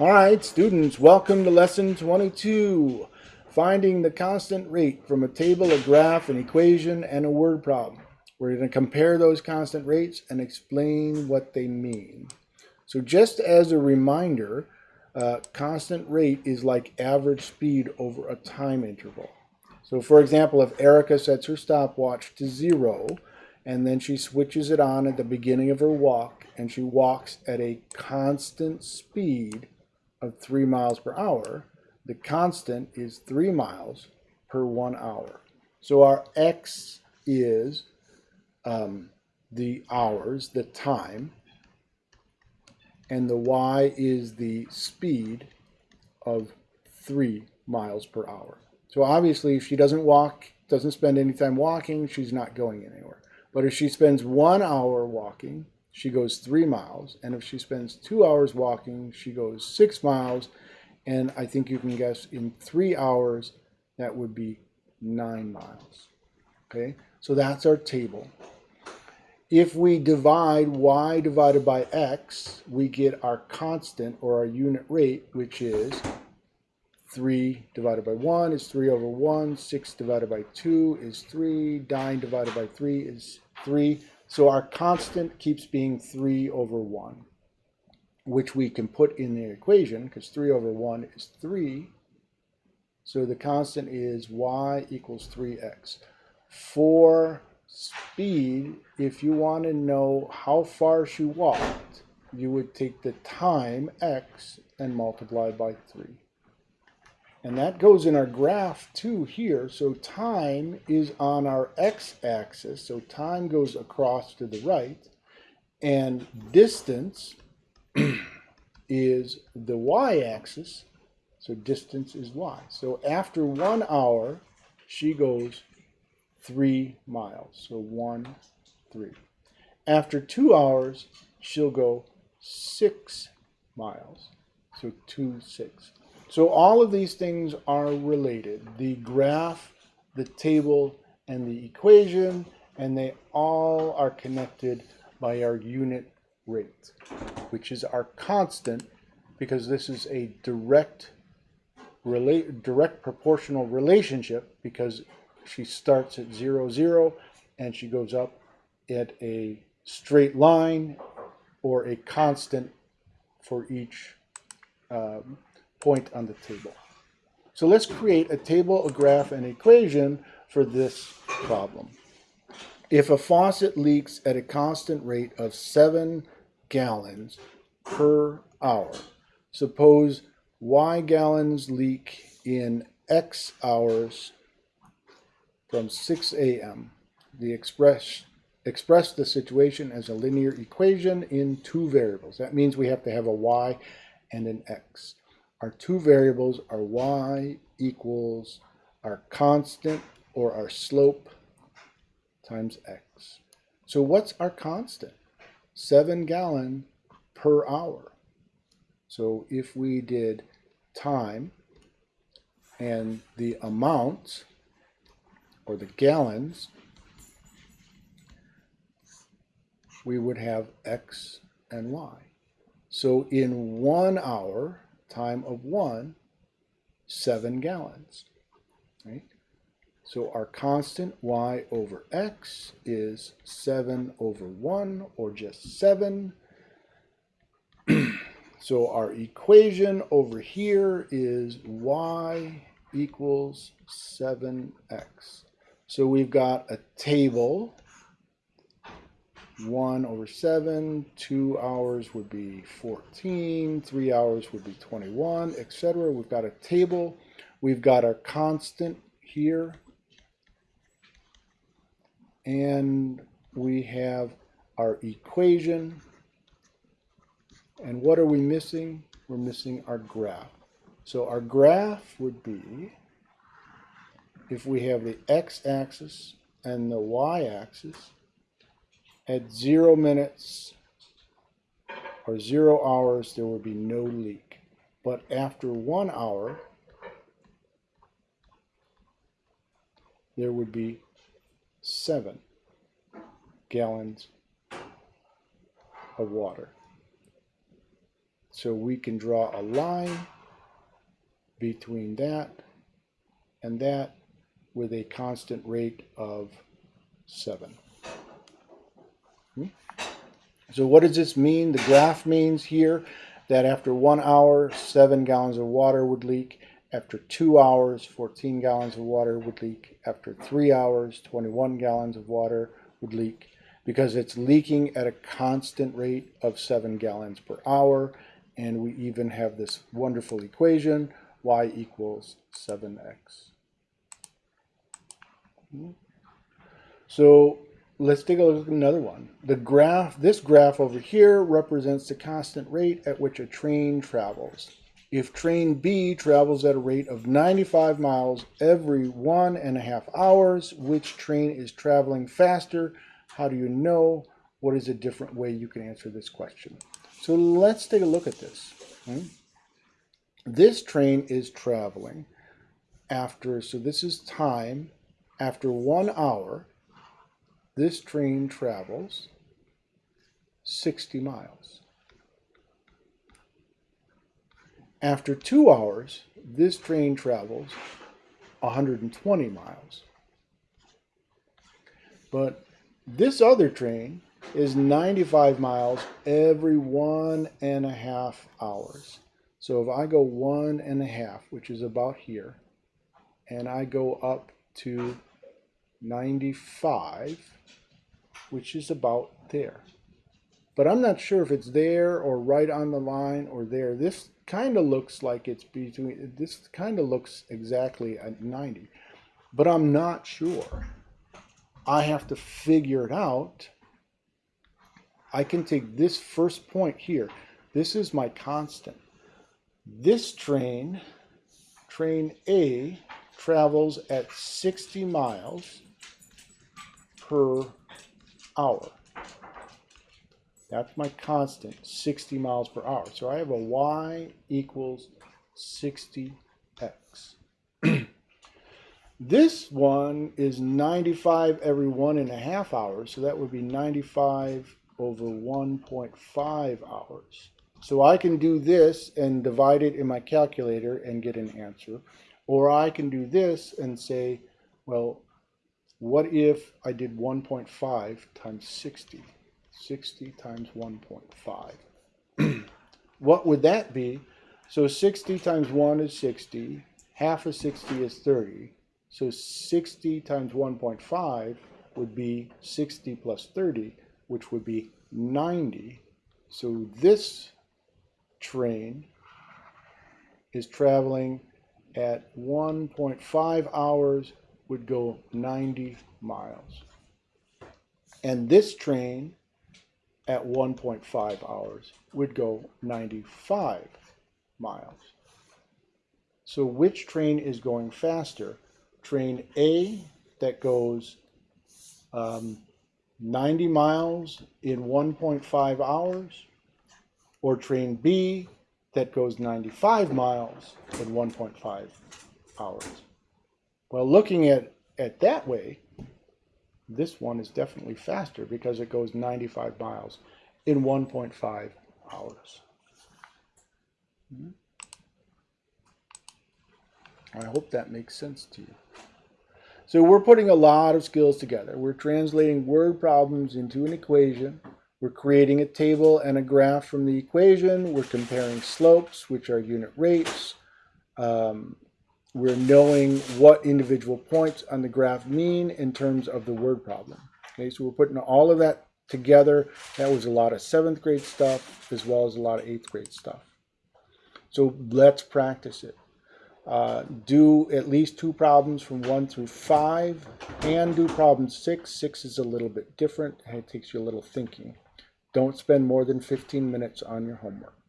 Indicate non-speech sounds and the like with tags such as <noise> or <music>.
All right, students, welcome to lesson 22, finding the constant rate from a table, a graph, an equation, and a word problem. We're going to compare those constant rates and explain what they mean. So just as a reminder, uh, constant rate is like average speed over a time interval. So for example, if Erica sets her stopwatch to zero, and then she switches it on at the beginning of her walk, and she walks at a constant speed of three miles per hour, the constant is three miles per one hour. So our x is um, the hours, the time, and the y is the speed of three miles per hour. So obviously if she doesn't walk, doesn't spend any time walking, she's not going anywhere. But if she spends one hour walking, she goes three miles. And if she spends two hours walking, she goes six miles. And I think you can guess in three hours, that would be nine miles. Okay, so that's our table. If we divide y divided by x, we get our constant or our unit rate, which is 3 divided by 1 is 3 over 1, 6 divided by 2 is 3, 9 divided by 3 is 3. So our constant keeps being 3 over 1, which we can put in the equation because 3 over 1 is 3. So the constant is y equals 3x. For speed, if you want to know how far she walked, you would take the time x and multiply by 3. And that goes in our graph too here. So time is on our x-axis. So time goes across to the right. And distance <clears throat> is the y-axis. So distance is y. So after one hour, she goes three miles. So one, three. After two hours, she'll go six miles. So two, six. So all of these things are related. The graph, the table, and the equation, and they all are connected by our unit rate, which is our constant because this is a direct relate direct proportional relationship because she starts at zero zero and she goes up at a straight line or a constant for each um, point on the table. So let's create a table, a graph, and an equation for this problem. If a faucet leaks at a constant rate of 7 gallons per hour, suppose Y gallons leak in X hours from 6 a.m. The express express the situation as a linear equation in two variables. That means we have to have a y and an x. Our two variables are y equals our constant or our slope times x. So what's our constant? 7 gallon per hour. So if we did time and the amount or the gallons, we would have x and y. So in one hour, time of one, seven gallons. Right? So our constant y over x is 7 over 1, or just 7. <clears throat> so our equation over here is y equals 7x. So we've got a table 1 over 7, 2 hours would be 14, 3 hours would be 21, etc. We've got a table. We've got our constant here. And we have our equation. And what are we missing? We're missing our graph. So our graph would be, if we have the x-axis and the y-axis, at zero minutes or zero hours, there would be no leak. But after one hour, there would be seven gallons of water. So we can draw a line between that and that with a constant rate of 7. Hmm? So what does this mean? The graph means here that after one hour, 7 gallons of water would leak. After two hours, 14 gallons of water would leak. After three hours, 21 gallons of water would leak because it's leaking at a constant rate of 7 gallons per hour. And we even have this wonderful equation, y equals 7x. So let's take a look at another one. The graph, this graph over here represents the constant rate at which a train travels. If train B travels at a rate of 95 miles every one and a half hours, which train is traveling faster? How do you know? What is a different way you can answer this question? So let's take a look at this. Hmm? This train is traveling after, so this is time, after one hour, this train travels 60 miles. After two hours, this train travels 120 miles. But this other train is 95 miles every one and a half hours. So if I go one and a half, which is about here, and I go up to 95, which is about there. But I'm not sure if it's there or right on the line or there. This kind of looks like it's between, this kind of looks exactly at 90. But I'm not sure. I have to figure it out. I can take this first point here. This is my constant. This train, train A, travels at 60 miles per hour. That's my constant, 60 miles per hour. So I have a y equals 60x. <clears throat> this one is 95 every one and a half hours, so that would be 95 over 1.5 hours. So I can do this and divide it in my calculator and get an answer. Or I can do this and say, well, what if I did 1.5 times 60? 60 times 1.5. <clears throat> what would that be? So 60 times 1 is 60. Half of 60 is 30. So 60 times 1.5 would be 60 plus 30, which would be 90. So this train is traveling at 1.5 hours would go 90 miles. And this train at 1.5 hours would go 95 miles. So which train is going faster? Train A that goes um, 90 miles in 1.5 hours or train B that goes 95 miles in 1.5 hours. Well, looking at it that way, this one is definitely faster because it goes 95 miles in 1.5 hours. I hope that makes sense to you. So we're putting a lot of skills together. We're translating word problems into an equation. We're creating a table and a graph from the equation. We're comparing slopes, which are unit rates. Um, we're knowing what individual points on the graph mean in terms of the word problem. Okay, so we're putting all of that together. That was a lot of seventh grade stuff as well as a lot of eighth grade stuff. So let's practice it. Uh, do at least two problems from one through five and do problem six. Six is a little bit different and it takes you a little thinking. Don't spend more than 15 minutes on your homework.